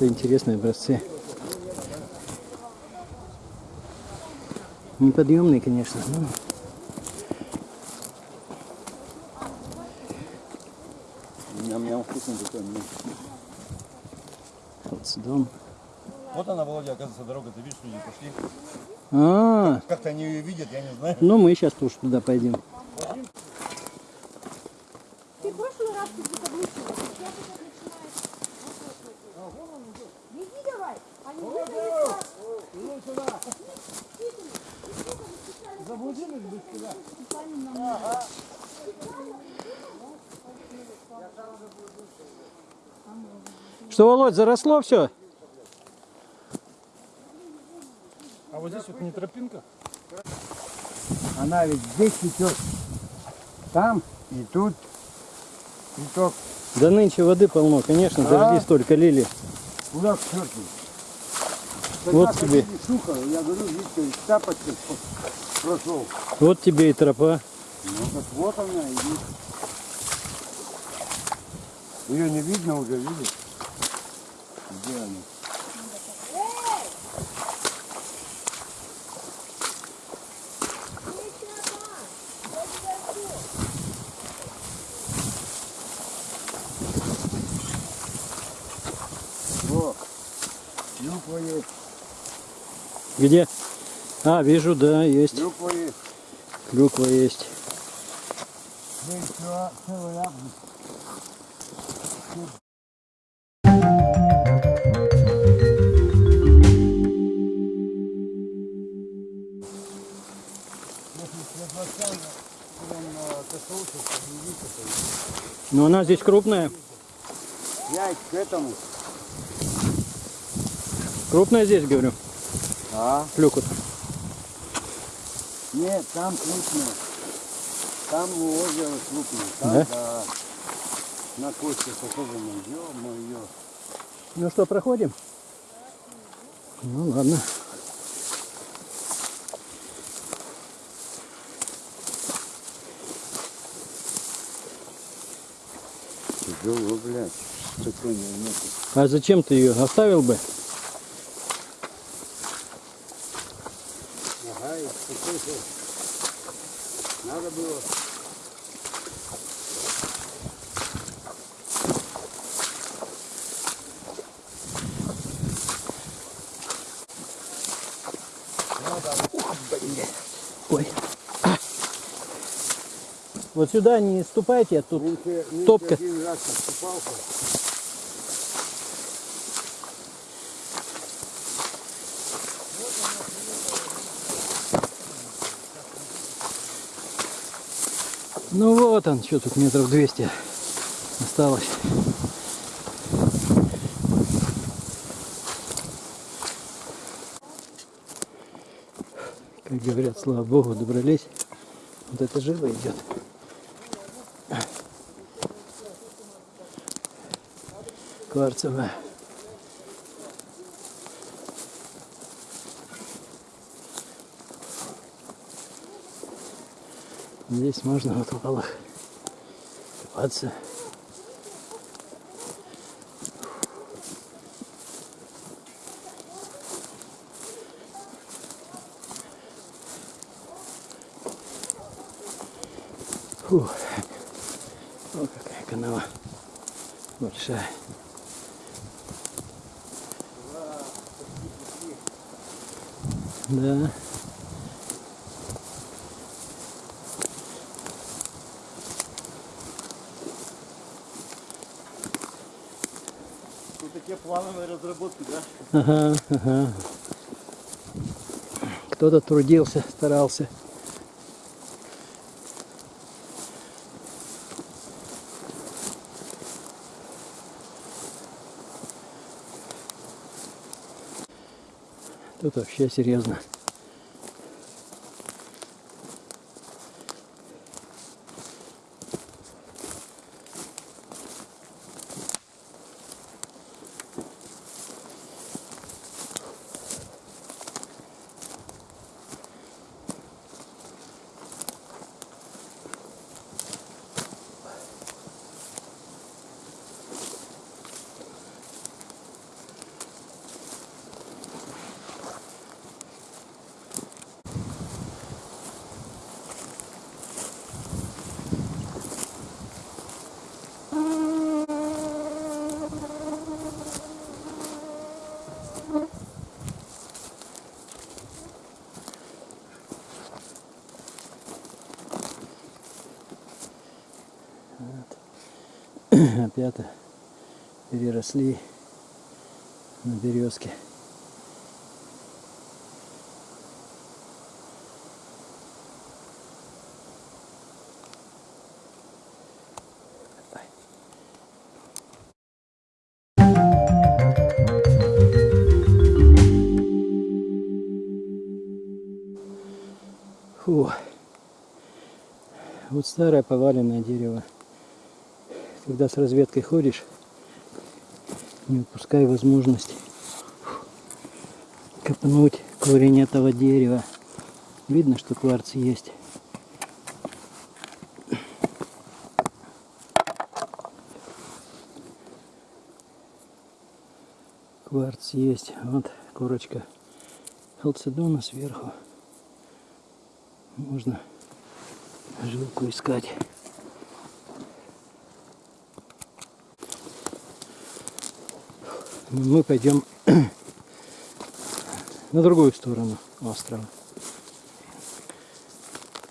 Это интересные образцы. Неподъемные, конечно. но Ням-ням, вкусный такой. м. Халцедон. Вот она, Володя, оказывается, дорога. Ты видишь, люди пошли. А, Как-то они ее видят, я не знаю. ну мы сейчас тоже туда пойдем. Ты в прошлый раз ты заблудила. Сейчас это начинается. Беги давай. Они выходят. Что, Володь, заросло все? А вот здесь вот не тропинка? Она ведь здесь цветет. Там и тут. Цветок. Да нынче воды полно, конечно, дожди столько лили. Куда к черту? Вот Когда тебе. Сухо, я говорю, Виктор, тапочка прошел. Вот тебе и тропа. Ну так вот она идет. Ее не видно уже, видишь? Где она? Есть, Где? А, вижу, да, есть. клюква есть. Клюква есть. Здесь всё- целый яблок. Но она здесь крупная. Я к этому. Крупная здесь, говорю. А? Клюква. Нет, там крупная. Там озеро крупное. Там, Да? да. На кости особенно. Ё-моё. Ну что, проходим? Ну ладно. Тяжело, блядь. А зачем ты ее оставил бы? Ага, и такой же. Надо было. Ой. А. Вот сюда не ступайте, а тут нынче топка. один Ну вот он, что тут метров 200 осталось. Как говорят, слава богу, добрались. Вот это живо идет. Кварцевая. Здесь можно вот валах купаться. Фух. О, какая канава большая. Да. Плановые разработки, да? Ага, ага. Кто-то трудился, старался. Тут вообще серьезно. Опять переросли на березке. Фу. Вот старое поваленное дерево. Когда с разведкой ходишь, не упускай возможность копнуть корень этого дерева. Видно, что кварц есть. Кварц есть. Вот корочка халцедона сверху. Можно жилку искать. Мы пойдем на другую сторону острова.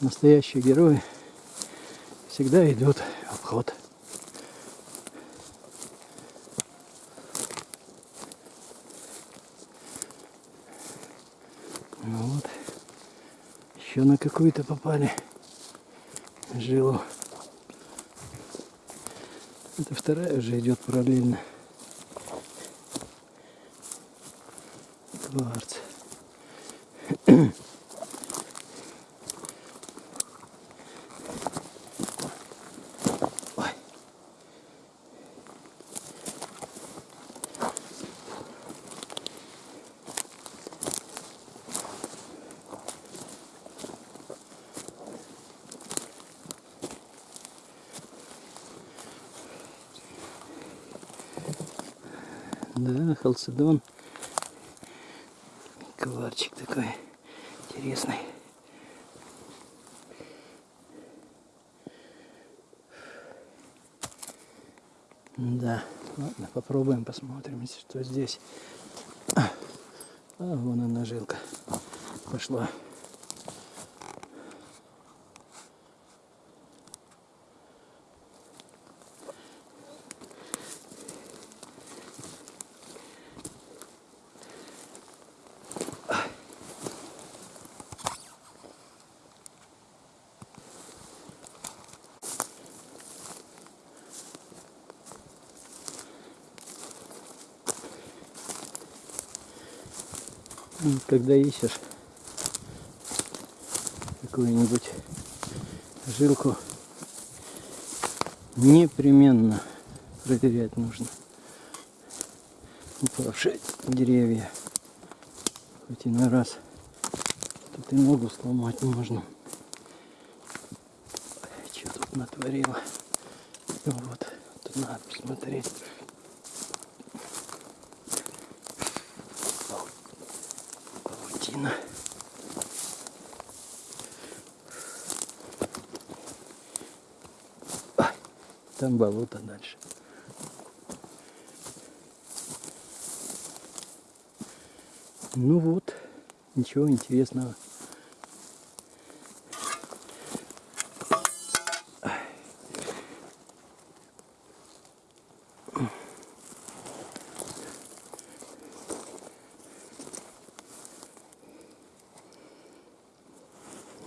Настоящие герои всегда идут в обход. Ну вот. Еще на какую-то попали жилу. Это вторая уже идет параллельно. Кварц. Ой. Да, халцедон. Коварчик такой интересный. Да, ладно, попробуем, посмотрим, что здесь. А, вон она жилка пошла. Когда ищешь какую-нибудь жилку, непременно проверять нужно упавшие деревья. Хоть иной раз тут и ногу сломать можно. Что тут натворила? Ну вот, тут надо посмотреть. Там болото дальше. Ну вот, ничего интересного.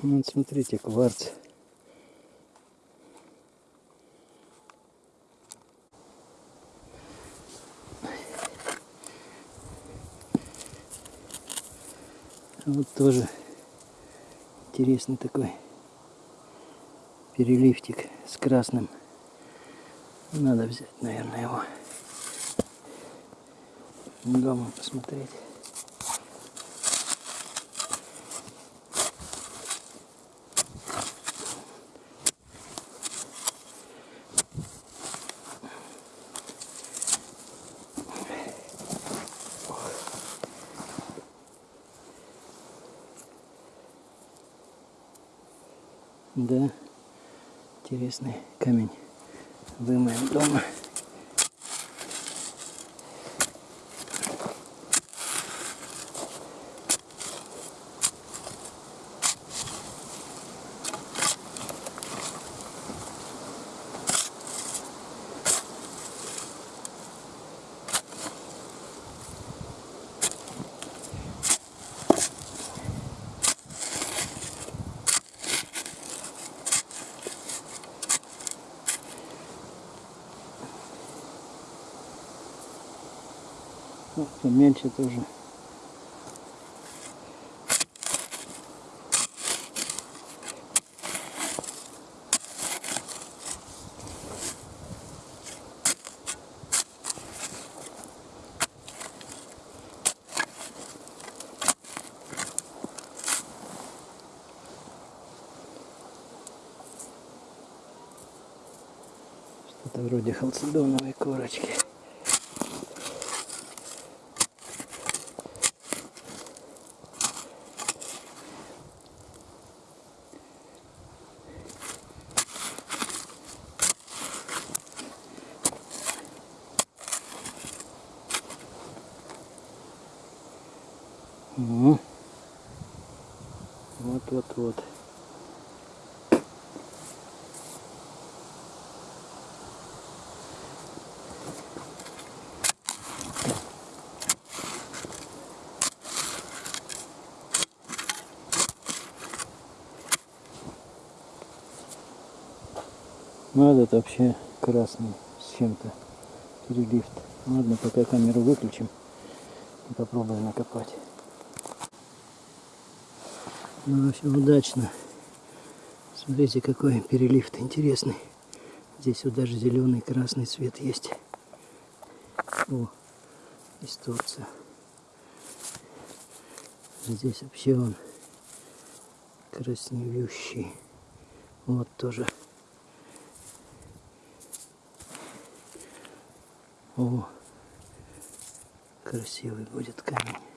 Вот смотрите, кварц. Вот тоже интересный такой переливтик с красным. Надо взять, наверное, его дома посмотреть. Да, интересный камень. Вымоем дома. Поменьше тоже. Что-то вроде халцедоновой корочки. Вот, вот, вот. Ну, этот вообще красный с чем-то. Перелифт. Ладно, пока камеру выключим и попробуем накопать. Ну, все удачно. Смотрите, какой перелифт интересный. Здесь вот даже зеленый, красный цвет есть. О, исторция. Здесь вообще он краснеющий. Вот тоже. О, красивый будет камень.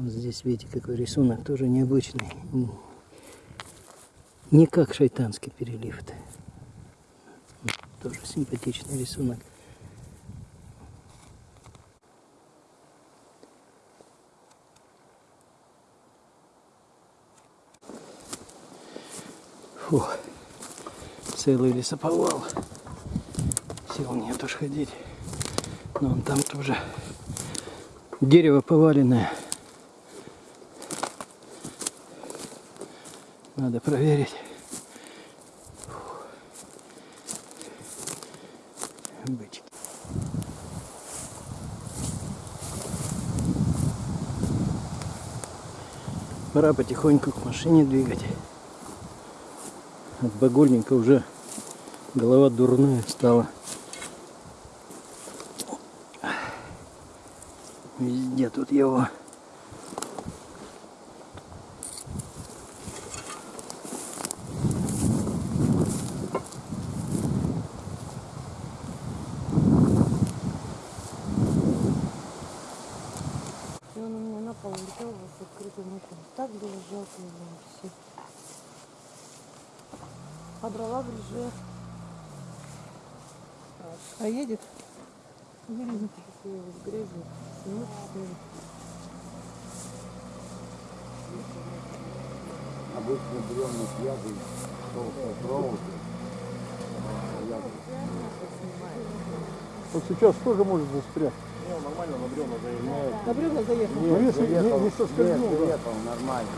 Вот здесь видите, какой рисунок, тоже необычный. Не как шайтанский перелифт. Тоже симпатичный рисунок. Фу, целый лесоповал. Сил нет уж ходить. Но он там тоже дерево поваленное. Надо проверить. Фух. Бычки. Пора потихоньку к машине двигать. От багульника уже голова дурная стала. Везде тут его. И он у меня на пол летел с открытым окном. Так было жалко его все. А дрова в реже. А едет? Грязи. Снимут, снимут. Обычно бревна связаны, толстая проволока. Вот сейчас тоже может застрять. Не, нормально на бревна заезжает. На бревна заехал. Ну, если не, не соскользнул, да. Заехал нормально.